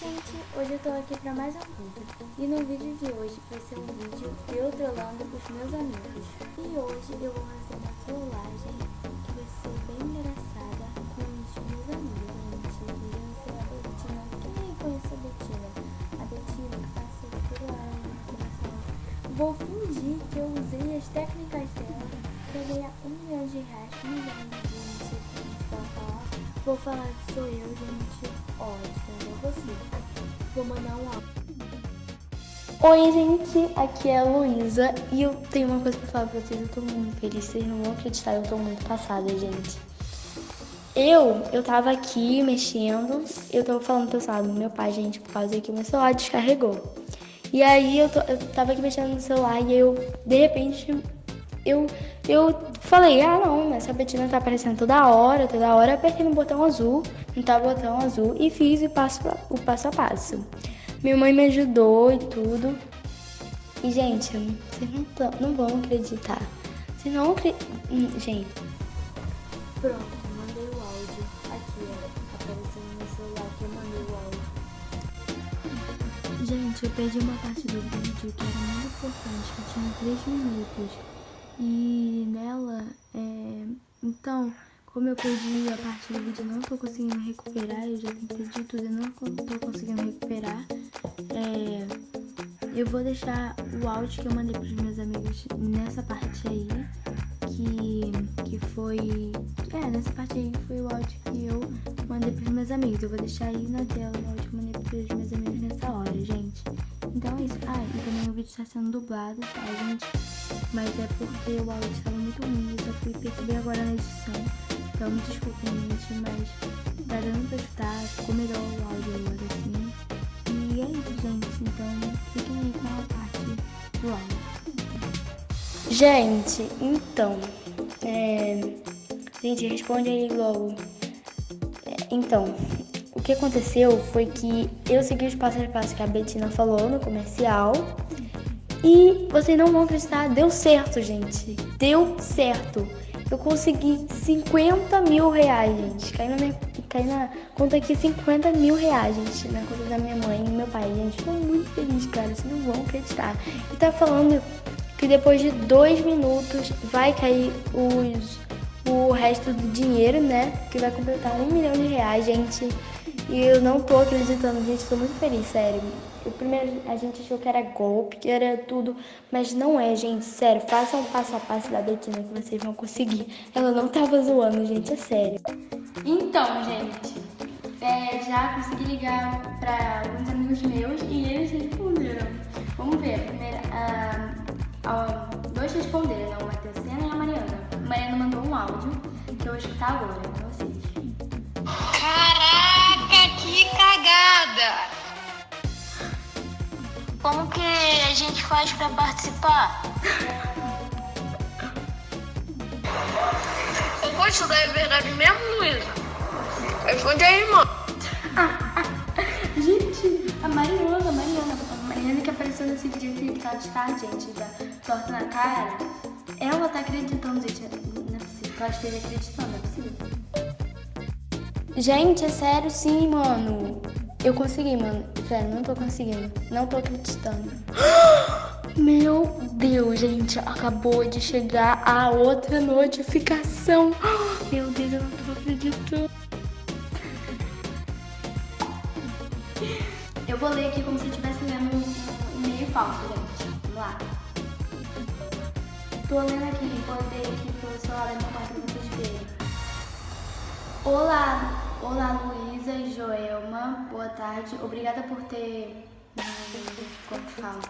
gente, hoje eu tô aqui pra mais um vídeo. E no vídeo de hoje vai ser um vídeo de eu trolando os meus amigos. E hoje eu vou fazer uma trollagem que vai ser bem engraçada com os meus amigos, gente Iriam ser a Betina, quem conhece a Betina? A Betina que passa por lá coração Vou fingir que eu usei as técnicas dela pra ganhar um milhão de reais, um milhão de sei como falar Vou falar que sou eu, gente. Você. Vou mandar um áudio. Oi, gente, aqui é a Luísa e eu tenho uma coisa pra falar pra vocês. Eu tô muito feliz, vocês não vão acreditar, eu tô muito passada, gente. Eu, eu tava aqui mexendo, eu tava falando pro celular do meu pai, gente, por causa que o meu celular descarregou. E aí eu, tô, eu tava aqui mexendo no celular e eu, de repente, eu, eu falei, ah não, essa Betina tá aparecendo toda hora, toda hora, apertei no botão azul, no tal botão azul e fiz o passo, o passo a passo. Minha mãe me ajudou e tudo. E, gente, vocês não, tão, não vão acreditar. Vocês não acreditam. Hum, gente. Pronto, mandei o áudio. Aqui, ó. Apareceu no meu celular que eu mandei o áudio. Gente, eu perdi uma parte do vídeo que era muito importante, que tinha 3 minutos. E nela, é... então, como eu perdi a parte do vídeo, não tô conseguindo recuperar, eu já tentei de tudo e não tô conseguindo recuperar, é... eu vou deixar o áudio que eu mandei pros meus amigos nessa parte aí, que, que foi... É, nessa parte aí foi o áudio que eu mandei pros meus amigos. Eu vou deixar aí na tela o áudio que eu mandei pros meus amigos nessa hora, gente. Então é isso. Ah, e também o vídeo está sendo dublado, tá, gente? Mas é porque o áudio estava muito ruim, eu só fui perceber agora na edição. Então me desculpem, gente, mas tá dando pra escutar, ficou melhor o áudio agora, assim. E é isso, gente, então fiquem aí com a parte do áudio. Gente, então, é... Gente, responde aí logo. É, então, o que aconteceu foi que eu segui os passos a passos que a Betina falou no comercial e vocês não vão acreditar, deu certo, gente. Deu certo. Eu consegui 50 mil reais, gente. Caiu na, minha, caiu na conta aqui 50 mil reais, gente. Na conta da minha mãe e meu pai, gente. Estou muito feliz, cara. Vocês não vão acreditar. E tá falando que depois de dois minutos vai cair os, o resto do dinheiro, né? Que vai completar um milhão de reais, gente. E eu não tô acreditando, gente. Tô muito feliz, sério. O primeiro a gente achou que era golpe, que era tudo, mas não é, gente, sério. Façam um passo a passo da Betina que vocês vão conseguir. Ela não tava zoando, gente, é sério. Então, gente, é, já consegui ligar para alguns amigos meus e eles responderam. Vamos ver, primeiro, ah, ah, dois responderam, né? o Matheus Sena e a Mariana. A Mariana mandou um áudio que eu vou escutar agora com vocês. Caraca, que cagada! Como que a gente faz pra participar? Eu vou estudar é verdade mesmo, Luísa? Responde aí, irmão. gente, a Mariana, a Mariana, a Mariana que apareceu nesse vídeo que tá de tarde, gente, da torta na cara, ela tá acreditando, gente. Não é possível, ela esteja acreditando, não é possível. Gente, é sério sim, mano. Eu consegui, mano. Sério, não tô conseguindo. Não tô acreditando. Meu Deus, gente. Acabou de chegar a outra notificação. Meu Deus, eu não tô acreditando. Eu vou ler aqui como se eu estivesse lendo um e-mail falso, gente. Vamos lá. Tô lendo aqui, ler aqui pelo celular da minha mãe pra vocês verem. Olá, olá Luísa e Joelma, boa tarde. Obrigada por ter. Como que fala?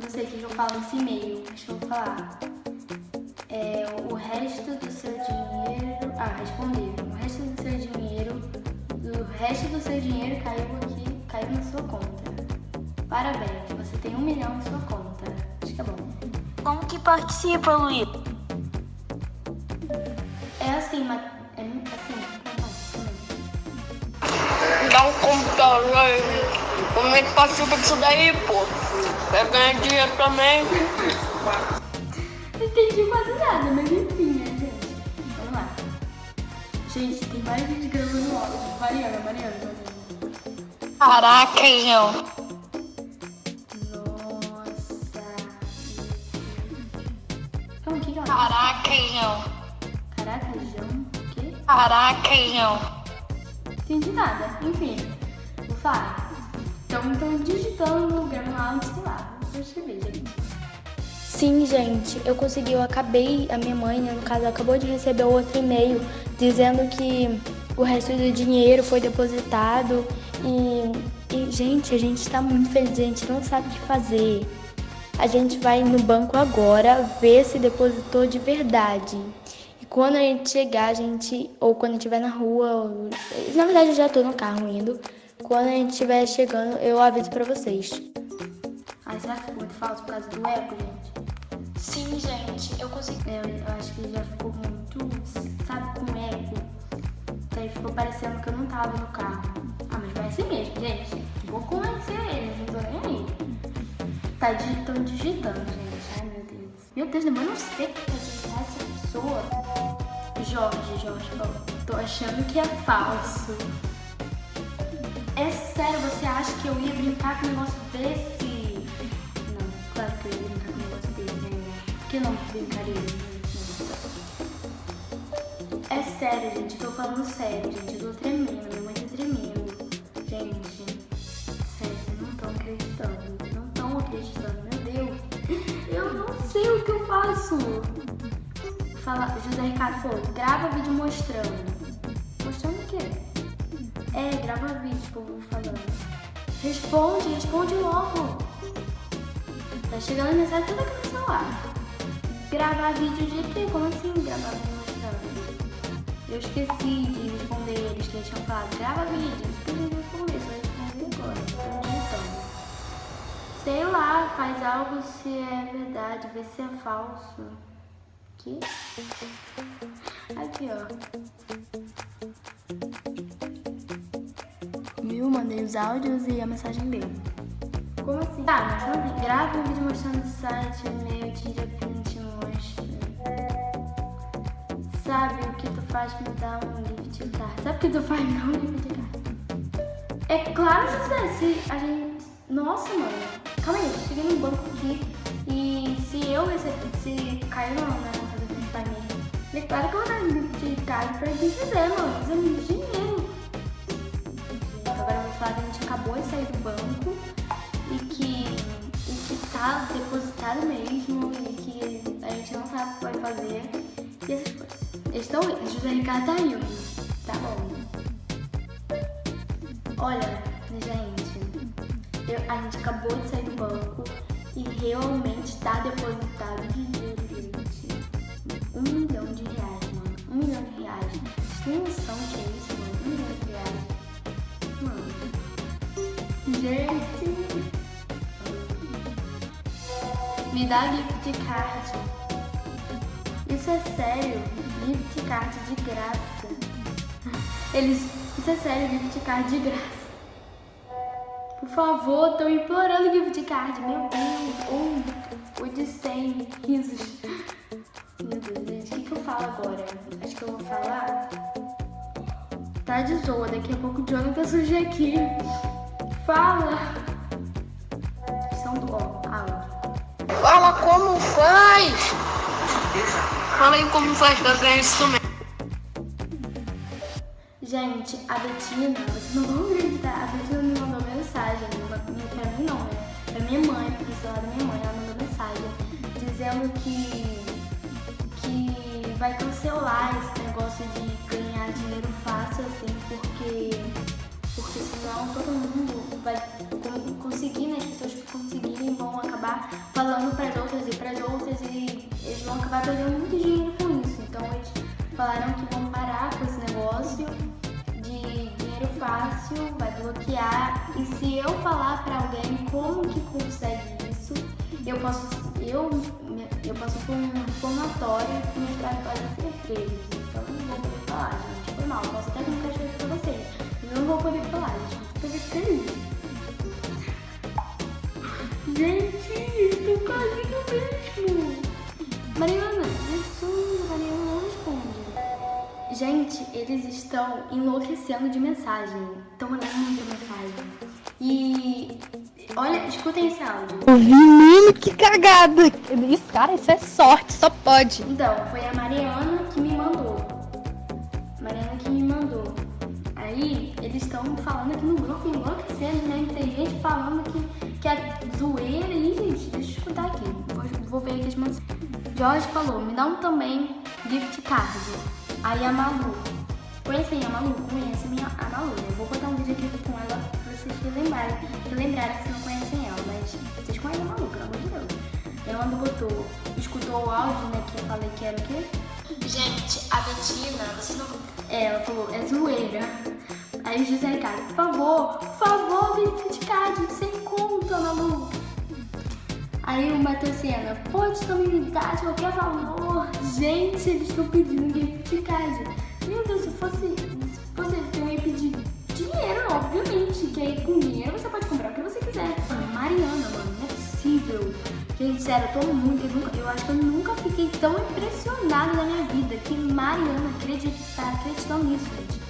Não sei o que eu falo nesse e-mail, deixa eu falar. É, o resto do seu dinheiro. Ah, responder. O resto do seu dinheiro. O resto do seu dinheiro caiu aqui, caiu na sua conta. Parabéns, você tem um milhão em sua conta. Acho que é bom. Como que participa, Luiz? É assim, mas. Um computador aí. Como é que participa disso daí, pô? Vai ganhar dinheiro também. Não entendi quase nada, mas enfim, né, gente? Vamos lá. Gente, tem mais gente gravando áudio. Mariana, Mariana, Mariana. Caraca, João. Ela Caraca, João. Caraca, João. O quê? Caraca, João. Entendi nada. Enfim, vou falar. Então, estão digitando Grammarly, sei lá. Vou escrever, gente. Sim, gente, eu consegui, eu acabei, a minha mãe, né, no caso, acabou de receber outro e-mail dizendo que o resto do dinheiro foi depositado e, e, gente, a gente tá muito feliz, a gente não sabe o que fazer. A gente vai no banco agora ver se depositou de verdade. Quando a gente chegar, a gente, ou quando estiver na rua, ou- na verdade eu já tô no carro indo. Quando a gente estiver chegando, eu aviso pra vocês. Ai, será que ficou muito falso por causa do eco, gente? Sim, gente, eu consegui. Eu, eu acho que já ficou muito, sabe, com eco. Daí ficou parecendo que eu não tava no carro. Ah, mas vai ser mesmo, gente. Vou conhecer eles, não tô nem aí. Tá digitando, digitando, gente. Ai, meu Deus. Meu Deus, mas eu não sei o que tá digitando essa pessoa. Jorge, Jorge, ó, tô achando que é falso. É sério, você acha que eu ia brincar com um negócio desse? Não, claro que eu ia brincar com um negócio desse, né? Por que não brincaria? É sério, gente, tô falando sério, gente. Eu tô tremendo, minha mãe tá tremendo. Gente, sério, vocês não estão acreditando. Não estão acreditando, meu Deus. Eu não sei o que eu faço. Fala, José Ricardo falou, grava vídeo mostrando. Mostrando o quê? É, grava vídeo, vou falando. Responde, responde logo. Tá chegando a mensagem toda aqui no celular. Gravar vídeo de quê? Como assim gravar vídeo mostrando? Eu esqueci de responder eles que tinham falado. Grava vídeo. Eu responder, só responder agora. Digitando. Sei lá, faz algo se é verdade, vê se é falso. Aqui? Aqui, ó. Viu? Mandei os áudios e a mensagem dele. Como assim? Tá, mas não vi. Grava um vídeo mostrando o site, e-mail, tira print, mostra. Sabe o que tu faz pra me dar um gift card? Sabe o que tu faz me dar um gift card? É claro, José, se a gente... Nossa, mano. Calma aí, cheguei no banco aqui e se eu receber, se caiu não, né, conta do meu pai mesmo. É claro que eu vou dar gift card pra quem quiser, mano. Fazer muito dinheiro. Agora eu vou falar que a gente acabou de sair do banco e que, e que tá depositado mesmo e que a gente não sabe o que vai fazer e essas coisas. Eles indo, José Ricardo tá indo. Tá bom. Olha, gente, a gente acabou de sair do banco e realmente tá depositado dinheiro, gente. Um milhão de reais, mano. Um milhão de reais. Vocês noção que é isso, mano? Um milhão de reais. Mano. Gente. Me dá gift card. Isso é sério. Gift card de graça. Eles. Isso é sério, gift card de graça. Favor, tô implorando gift card. Meu Deus. Um. O de 100 risos. Meu Deus, gente. O que, que eu falo agora? Acho que eu vou falar. Tá de zoa. Daqui a pouco o Jonathan surge aqui. Fala. São do. Ó. Fala como faz. Fala aí como faz pra ganhar isso também. Gente, a Betina, vocês não vão acreditar, a Betina me mandou mensagem, pra mim não, né? Pra minha mãe, pro celular da minha mãe, ela mandou mensagem dizendo que, que vai cancelar esse negócio de ganhar dinheiro fácil, assim, porque, porque senão todo mundo vai con- conseguir, né? As pessoas que conseguirem vão acabar falando pras outras e pras outras e eles vão acabar perdendo muito dinheiro com isso. Então eles falaram que vão parar com esse negócio dinheiro fácil, vai bloquear. E se eu falar pra alguém como que consegue isso, eu posso, eu, eu posso pôr um formatório pais podem ser presos. Então eu não vou poder falar, gente. Foi mal, posso até nunca escrever pra vocês. Mas eu não vou poder falar, gente. Escrever. Gente, tô quase no mesmo. Mariana, Gente, eles estão enlouquecendo de mensagem. Estão mandando muita mensagem. escutem esse áudio. Mano, que cagada. Isso, cara, isso é sorte, só pode. Então, foi a Mariana que me mandou. Mariana que me mandou. Aí, eles estão falando aqui no grupo, enlouquecendo, né? Tem gente falando que, que é zoeira. E, gente, deixa eu escutar aqui. Vou, vou ver aqui as mensagens. Jorge falou, me dá um também gift card. Aí a Malu. Conhecem a Malu? Conhece minha, a Malu, né? Vou botar um vídeo aqui com ela pra vocês relembrarem. Relembrarem se não conhecem ela, mas vocês conhecem a Malu, pelo amor de Deus. Ela botou, escutou o áudio, né? Que eu falei que era o quê? Gente, a Betina, vocês não. É, ela falou, é zoeira. Aí o José Ricardo, por favor, por favor, gift card, sem conta, Malu. Aí o Matheusena, pode também me dar de qualquer valor. Gente, eles estão pedindo gift card. Meu Deus, se fosse, se fosse eu ia pedir dinheiro, obviamente. Que aí com dinheiro você pode comprar o que você quiser. Mariana, mano, não é possível. Gente, sério, eu tô muito, eu, nunca, eu acho que eu nunca fiquei tão impressionada na minha vida que Mariana acredita, tá acreditando nisso, gente.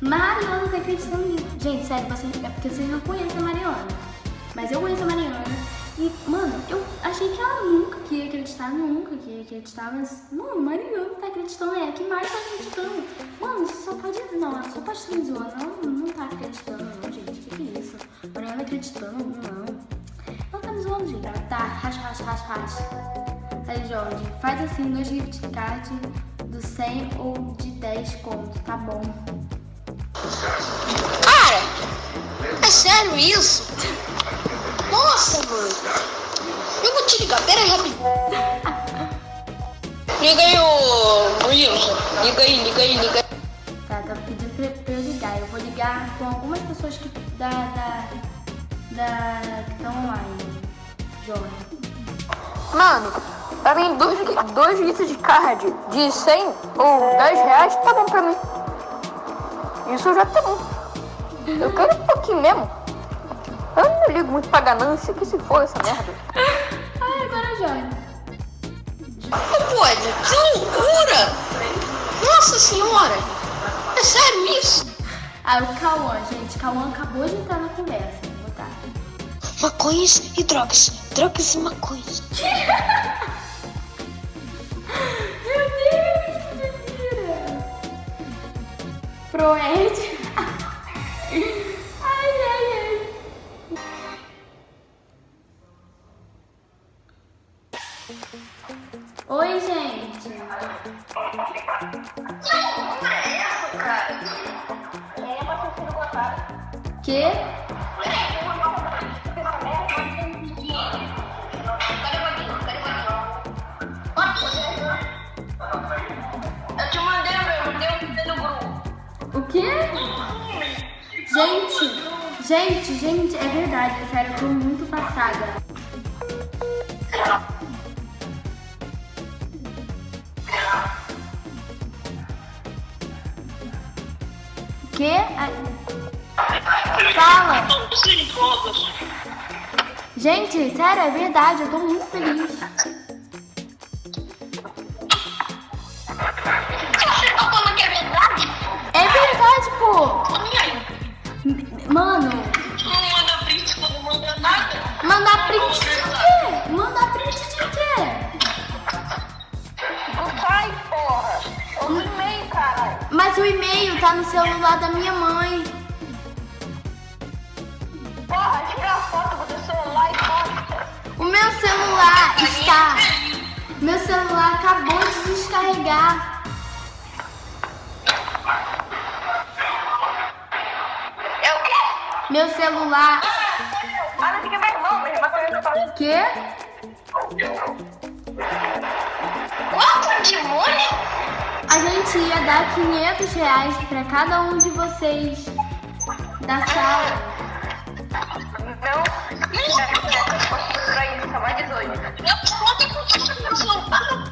Mariana tá acreditando nisso. Gente, sério, vocês, é porque vocês não conhecem a Mariana. Mas eu conheço a Mariana. E, mano, eu achei que ela nunca que ia acreditar, nunca que ia acreditar, mas, mano, Mariana tá acreditando, é que Mari tá acreditando. Mano, isso só pode. Não, ela só pode me zoando. Ela não tá acreditando, não, gente. Que, que é isso? Mariana acreditando, não. Ela tá me zoando, gente. Ela tá, racha, racha, racha, racha. Aí, Jorge, faz assim, dois gift cards do 100 ou de 10 conto, tá bom. Cara, é sério isso? Nossa, mano. Eu vou te ligar, pera aí rapidinho. Liga aí, ô Wilson. Liga aí, liga aí, liga aí. Tá, tá pedindo pra, pra eu ligar. Eu vou ligar com algumas pessoas que da. da. da que estão online. Jorge. Mano, pra mim, dois, dois litros de card de 100 ou 10 reais tá bom pra mim. Isso já tá bom. Eu quero um pouquinho mesmo. Eu não ligo muito pra ganância, que se for essa merda. Ai, agora Jorge. Não pode, que loucura! Nossa senhora! É sério isso? Ah, o Cauã, gente. Cauã acabou de entrar na conversa. Vou botar. Maconhas e drogas. Drogas e maconhas. Meu Deus, que mentira! Proed. Gente, gente, é verdade, sério, eu tô muito passada. Que? Ai. Fala! Gente, sério, é verdade, eu tô muito feliz. Você tá falando que é verdade? É verdade, pô! Mano, Não manda print, não manda nada. mandar print de quê? Mandar print de quê? Não sai, porra. Eu no e-mail, caralho. Mas o e-mail tá no celular da minha mãe. Porra, tira a foto do celular e posta. O meu celular está. Meu celular acabou de descarregar. Meu celular. Para de que meu irmão, meu irmão também tá falando. Quê? Quanto demônio? A gente ia dar 500 reais pra cada um de vocês da sala. Não. Isso, tá mais 18. Eu conto com o celular.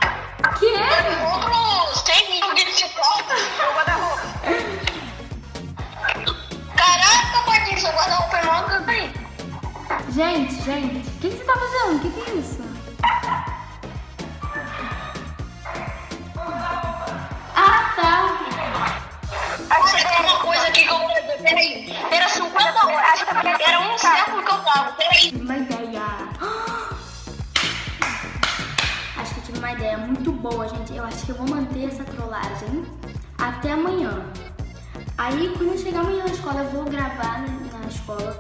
Quê? Compro 100 mil de volta. Eu vou dar roupa. Mó aí. Gente, gente, o que, que você tá fazendo? O que, que é isso? Ah, tá. Olha, chegou tem uma coisa aqui que eu vou fazer peraí. Era 50 horas. Era um século que eu tava. Peraí. Tive uma ideia. Acho que eu tive uma ideia muito boa, gente. Eu acho que eu vou manter essa trollagem até amanhã. Aí, quando chegar amanhã na escola, eu vou gravar na, na escola.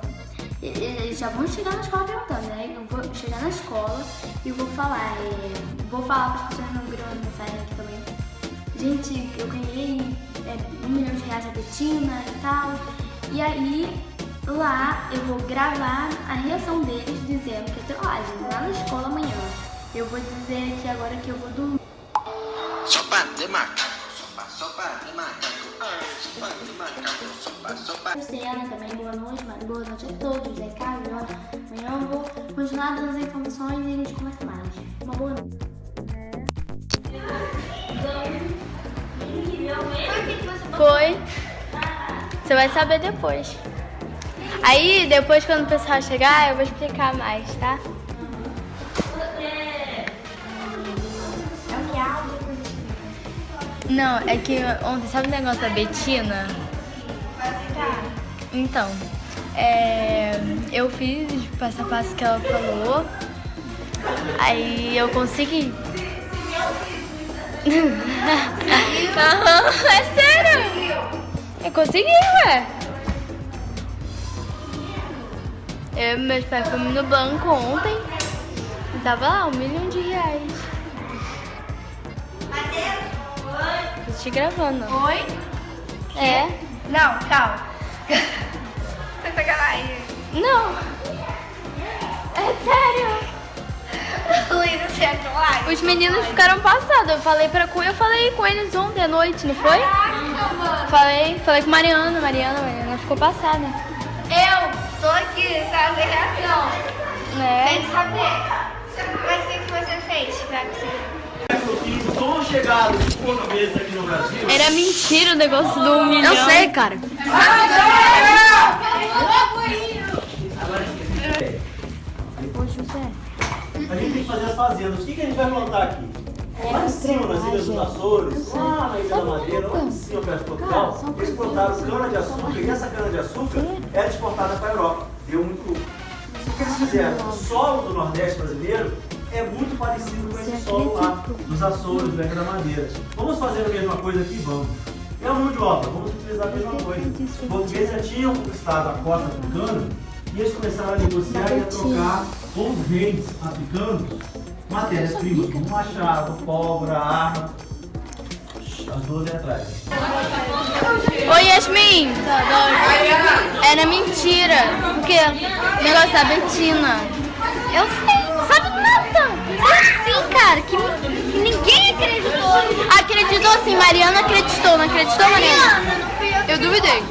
Eles já vão chegar na escola perguntando, né? Eu vou chegar na escola e vou falar. é, vou falar para as pessoas não viram mensagem aqui também. Gente, eu ganhei é, um milhão de reais da Betina e tal. E aí, lá eu vou gravar a reação deles dizendo que é trollagem, lá na escola amanhã. Eu vou dizer aqui agora que eu vou dormir. Sopa de macaco, sopa, sopa de macaco, ah, sopa de macaco, sopa, sopa. Luciana também, boa noite, mas boa noite a todos, é Carlos. ó. Amanhã eu vou continuar dando as informações e a gente conversa mais. Uma boa noite. Foi. Você vai saber depois. Aí, depois quando o pessoal chegar, eu vou explicar mais, tá? Não, é que ontem, sabe o negócio da Betina? Então, é, eu fiz o passo a passo que ela falou, aí eu consegui. Aham, é sério? Eu consegui, ué. Eu meus pais fomos no banco ontem e tava lá um milhão de reais. Te gravando. Oi? É? Não, calma. Você sacanagem. Não. É sério. Luísa, você é trollagem? Os meninos ficaram passados. Eu falei pra Cunha, eu falei com eles ontem à noite, não foi? Falei, falei com Mariana, Mariana, Mariana ficou passada. Eu tô aqui pra ver reação. Né? Sem saber. Mas o que, que você fez pra conseguir? O tom chegado dos portugueses aqui no Brasil. Era mentira o negócio do um milhão. Eu sei, cara. Ô, José. A gente tem que fazer as fazendas. O que, que a gente vai plantar aqui? Lá em cima, nas Ilhas dos Açores, lá na Ilha da Madeira, lá em cima, perto de Portugal, eles plantaram cana-de-açúcar e essa cana-de-açúcar era exportada para a Europa. Deu muito lucro. O que eles fizeram? O solo do Nordeste brasileiro é muito parecido com esse solo lá, dos Açores, do Ilha da Madeira. Vamos fazer a mesma coisa aqui? Vamos. E a mão de obra? Vamos utilizar a mesma coisa. Os portugueses já tinham conquistado a costa africana e eles começaram a negociar e a trocar com os reis africanos matérias-primas, como machado, pólvora, arma. As duas aí atrás. Oi, Yasmin. Era mentira. Porque o negócio da Betina. Eu sei, sim, cara. Que, que ninguém acreditou. Acreditou sim, Mariana acreditou. Não acreditou, Mariana? Eu duvidei.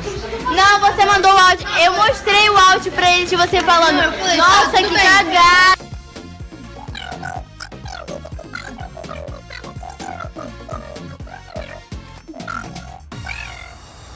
Não, você mandou o áudio. Eu mostrei o áudio pra eles de você falando. Nossa, que cagada.